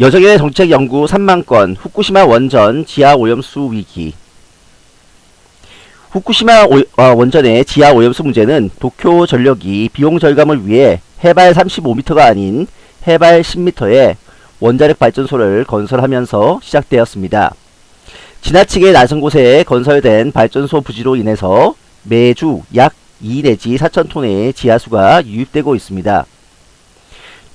여정의 정책 연구 3만 건 후쿠시마 원전 지하 오염수 위기 후쿠시마 오, 어, 원전의 지하 오염수 문제는 도쿄 전력이 비용 절감을 위해 해발 35m가 아닌 해발 10m의 원자력 발전소를 건설하면서 시작되었습니다. 지나치게 낮은 곳에 건설된 발전소 부지로 인해서 매주 약 2 내지 4천 톤의 지하수가 유입되고 있습니다.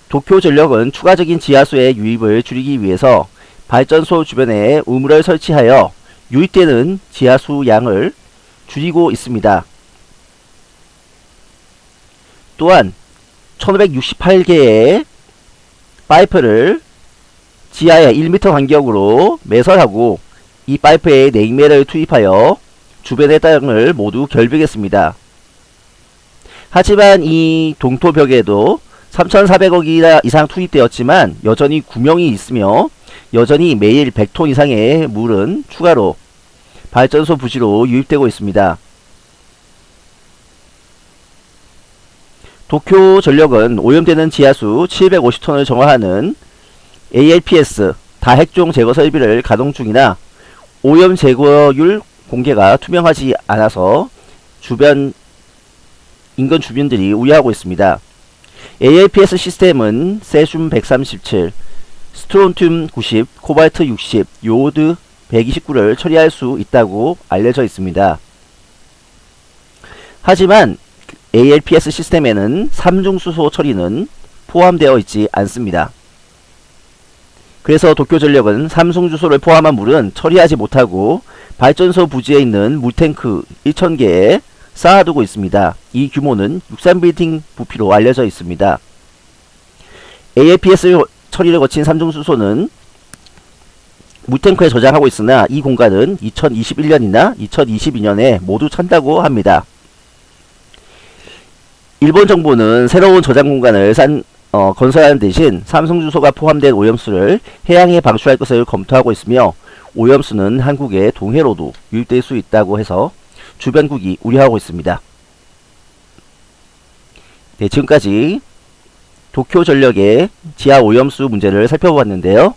도쿄전력은 추가적인 지하수의 유입을 줄이기 위해서 발전소 주변에 우물을 설치하여 유입되는 지하수 양을 줄이고 있습니다. 또한 1568개의 파이프를 지하에 1m 간격으로 매설하고 이 파이프에 냉매를 투입하여 주변의 땅을 모두 결벽했습니다. 하지만 이 동토벽에도 3,400억 이상 투입되었지만 여전히 구멍이 있으며 여전히 매일 100톤 이상의 물은 추가로 발전소 부지로 유입되고 있습니다. 도쿄 전력은 오염되는 지하수 750톤을 정화하는 ALPS 다핵종 제거 설비를 가동 중이나 오염 제거율 공개가 투명하지 않아서 주변 인근 주민들이 우려하고 있습니다. ALPS 시스템은 세슘 137, 스트론튬 90, 코발트 60, 요오드 129를 처리할 수 있다고 알려져 있습니다. 하지만 ALPS 시스템에는 삼중수소 처리는 포함되어 있지 않습니다. 그래서 도쿄전력은 삼중주소를 포함한 물은 처리하지 못하고 발전소 부지에 있는 물탱크 1000개에 쌓아두고 있습니다. 이 규모는 63빌딩 부피로 알려져 있습니다. ALPS 처리를 거친 삼중수소는 물탱크에 저장하고 있으나 이 공간은 2021년이나 2022년에 모두 찬다고 합니다. 일본 정부는 새로운 저장 공간을 산, 어, 건설하는 대신 삼성주소가 포함된 오염수를 해양에 방출할 것을 검토하고 있으며 오염수는 한국의 동해로도 유입될 수 있다고 해서 주변국이 우려하고 있습니다. 네, 지금까지 도쿄전력의 지하 오염수 문제를 살펴보았는데요.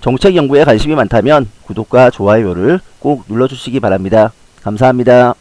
정책 연구에 관심이 많다면 구독과 좋아요를 꼭 눌러주시기 바랍니다. 감사합니다.